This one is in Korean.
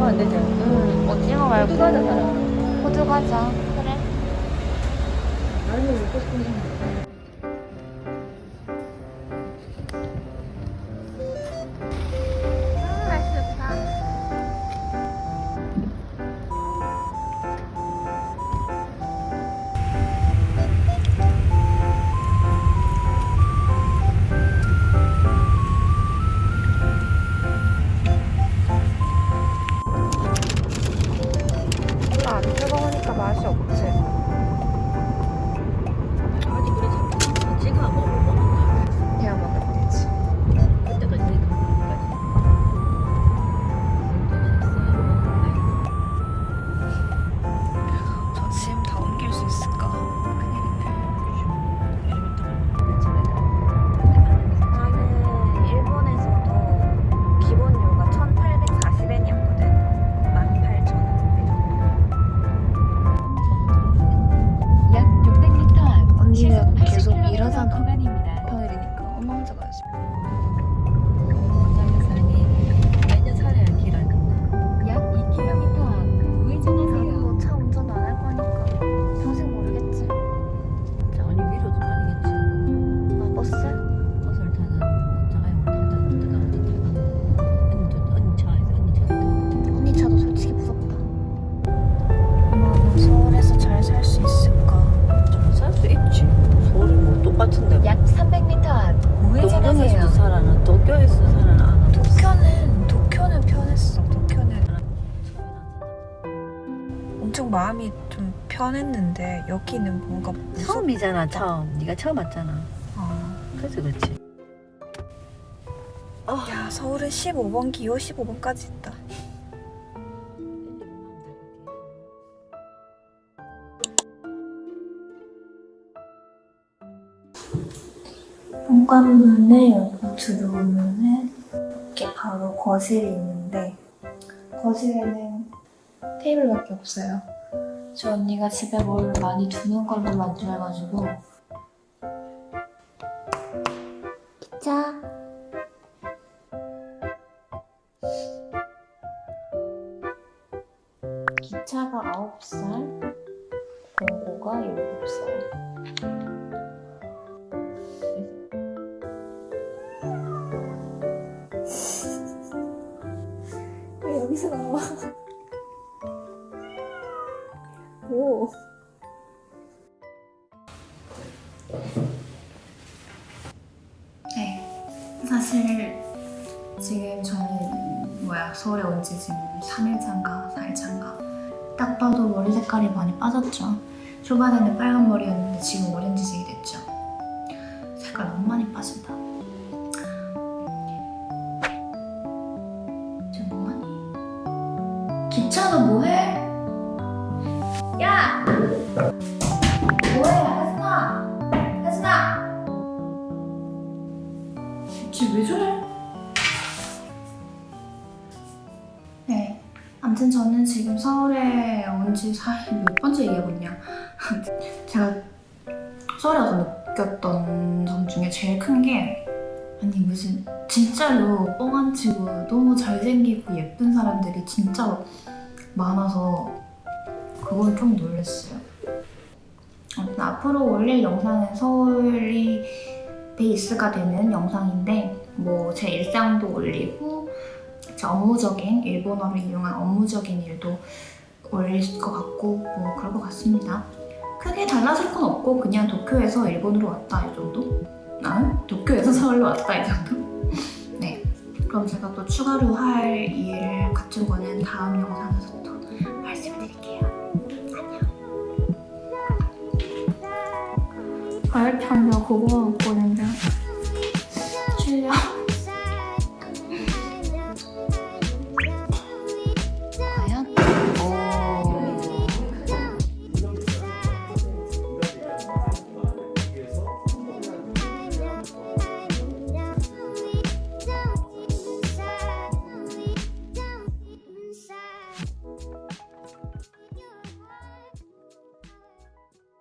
그거 안 되지? 응, 오징어 말고. 호두 과자 사라. 호두 과자. 그래. 나는 먹고 싶은데 마음이 좀 편했는데 여기는 뭔가 무섭. 처음이잖아 처음 네가 처음 왔잖아 어. 그래서 그렇지 야 서울은 15번 기호 15번까지 있다. 현관문에 여기 들어오면은 이렇게 바로 거실이 있는데 거실에는 테이블밖에 없어요. 저 언니가 집에 뭘 많이 두는 걸로만 좋아해가지고. 기차. 기차가 9살 공고가 7살. 왜 여기서 나와? 오. 네. 사실 지금 저는 뭐야 서울에 온 지 지금 3일차인가 4일차인가 딱 봐도 머리 색깔이 많이 빠졌죠. 초반에는 빨간 머리였는데 지금 오렌지색이 됐죠. 색깔 너무 많이 빠진다. 쟤 뭐하니? 기차도 뭐해? 쟤 왜 저래? 네. 아무튼 저는 지금 서울에 온 지 몇 번째 얘기하고 있냐. 제가 서울에 와서 느꼈던 점 중에 제일 큰 게 아니 무슨 진짜로 뻥안 치고 너무 잘생기고 예쁜 사람들이 진짜 많아서 그건 좀 놀랐어요. 아무튼 앞으로 올릴 영상은 서울이 베이스가 되는 영상인데 뭐 제 일상도 올리고 제 업무적인 일본어를 이용한 업무적인 일도 올릴 것 같고 뭐 그럴 것 같습니다. 크게 달라질 건 없고 그냥 도쿄에서 일본으로 왔다 이 정도? 나는 도쿄에서 서울로 왔다 이 정도? 네. 그럼 제가 또 추가로 할 일 같은 거는 다음 영상에서 또 말씀드릴게요. 과일 편도 그거 먹고 된다 실려?